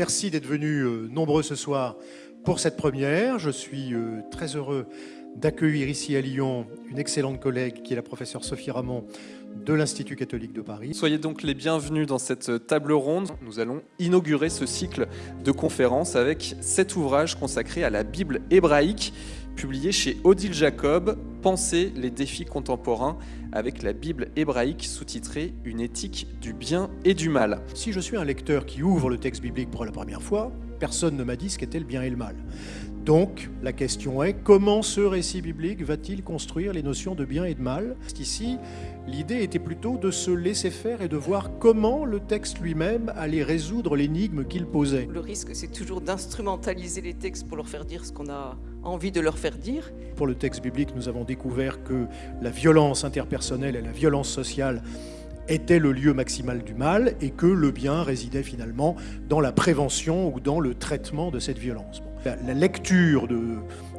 Merci d'être venus euh, nombreux ce soir pour cette première. Je suis euh, très heureux d'accueillir ici à Lyon une excellente collègue qui est la professeure Sophie Ramon de l'Institut catholique de Paris. Soyez donc les bienvenus dans cette table ronde. Nous allons inaugurer ce cycle de conférences avec cet ouvrage consacré à la Bible hébraïque, publié chez Odile Jacob, Penser les défis contemporains avec la Bible hébraïque sous-titrée Une éthique du bien et du mal. Si je suis un lecteur qui ouvre le texte biblique pour la première fois, personne ne m'a dit ce qu'était le bien et le mal. Donc, la question est, comment ce récit biblique va-t-il construire les notions de bien et de mal? Ici, l'idée était plutôt de se laisser faire et de voir comment le texte lui-même allait résoudre l'énigme qu'il posait. Le risque, c'est toujours d'instrumentaliser les textes pour leur faire dire ce qu'on a envie de leur faire dire. Pour le texte biblique, nous avons découvert que la violence interpersonnelle et la violence sociale était le lieu maximal du mal et que le bien résidait finalement dans la prévention ou dans le traitement de cette violence. La, lecture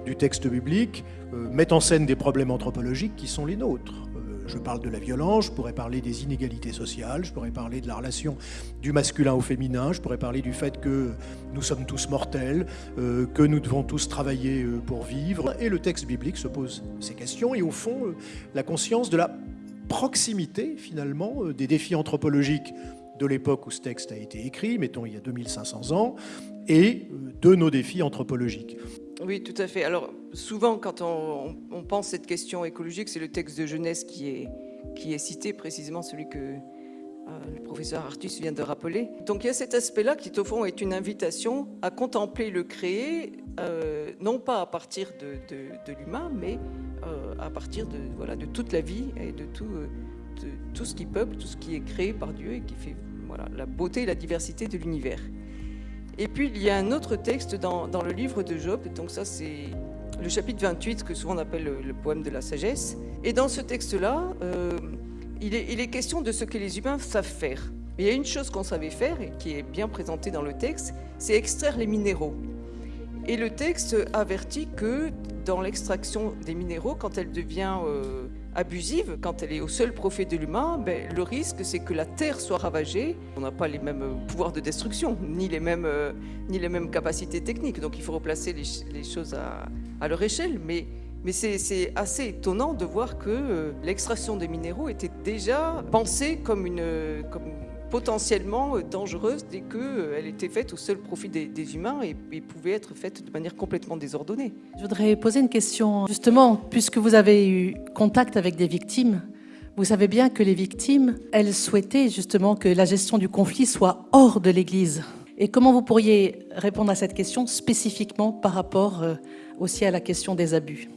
du texte biblique euh, met en scène des problèmes anthropologiques qui sont les nôtres. Euh, je parle de la violence, je pourrais parler des inégalités sociales, je pourrais parler de la relation du masculin au féminin, je pourrais parler du fait que nous sommes tous mortels, euh, que nous devons tous travailler pour vivre. Et le texte biblique se pose ces questions et au fond, la conscience de la proximité finalement des défis anthropologiques de l'époque où ce texte a été écrit, mettons il y a 2500 ans, et de nos défis anthropologiques. Oui, tout à fait. Alors, souvent, quand on, pense cette question écologique, c'est le texte de Genèse qui est, qui est cité, précisément celui que euh, le professeur Artus vient de rappeler. Donc, il y a cet aspect-là qui, au fond, est une invitation à contempler le créé, euh, non pas à partir de, de, l'humain, mais à partir de, voilà, de toute la vie et de tout, de tout ce qui peuple, tout ce qui est créé par Dieu et qui fait voilà, la beauté et la diversité de l'univers. Et puis il y a un autre texte dans, le livre de Job, donc ça c'est le chapitre 28 que souvent on appelle le, poème de la sagesse. Et dans ce texte-là, euh, il, est, il, est, question de ce que les humains savent faire. il y a une chose qu'on savait faire et qui est bien présentée dans le texte, c'est extraire les minéraux. Et le texte avertit que dans l'extraction des minéraux, quand elle devient euh, abusive, quand elle est au seul profit de l'humain, ben, le risque c'est que la terre soit ravagée. On n'a pas les mêmes euh, pouvoirs de destruction, ni les mêmes, euh, ni les mêmes capacités techniques, donc il faut replacer les, choses à, leur échelle. Mais, mais c'est assez étonnant de voir que l'extraction des minéraux était déjà pensée comme une, potentiellement euh, dangereuse dès qu'elle euh, était faite au seul profit des, humains et, pouvait être faite de manière complètement désordonnée. Je voudrais poser une question. Justement, puisque vous avez eu contact avec des victimes, vous savez bien que les victimes, elles souhaitaient justement que la gestion du conflit soit hors de l'Église. Et comment vous pourriez répondre à cette question spécifiquement par rapport euh, aussi à la question des abus?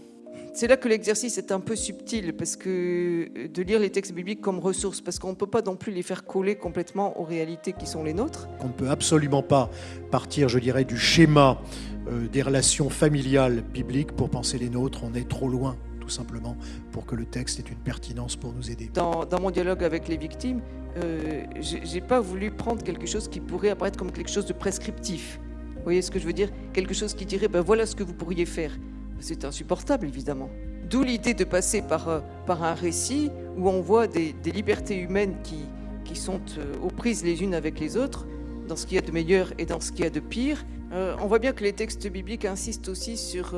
C'est là que l'exercice est un peu subtil, parce que euh, de lire les textes bibliques comme ressources, parce qu'on ne peut pas non plus les faire coller complètement aux réalités qui sont les nôtres. On ne peut absolument pas partir, je dirais, du schéma euh, des relations familiales bibliques pour penser les nôtres. On est trop loin tout simplement pour que le texte ait une pertinence pour nous aider. Dans, mon dialogue avec les victimes, euh, j'ai pas voulu prendre quelque chose qui pourrait apparaître comme quelque chose de prescriptif. Vous voyez ce que je veux dire? Quelque chose qui dirait, ben voilà ce que vous pourriez faire. C'est insupportable, évidemment. D'où l'idée de passer par, euh, par un récit où on voit des, libertés humaines qui, qui sont euh, aux prises les unes avec les autres, dans ce qu'il y a de meilleur et dans ce qu'il y a de pire. Euh, on voit bien que les textes bibliques insistent aussi sur,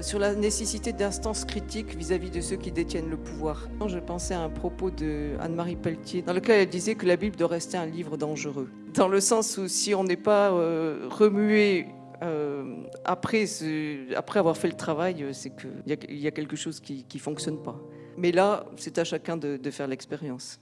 sur la nécessité d'instances critiques vis-à-vis de ceux qui détiennent le pouvoir. Je pensais à un propos de Anne-Marie Pelletier, dans lequel elle disait que la Bible doit rester un livre dangereux. Dans le sens où si on n'est pas remué euh, après, après avoir fait le travail, c'est qu'il y, a quelque chose qui ne fonctionne pas. Mais là, c'est à chacun de faire l'expérience.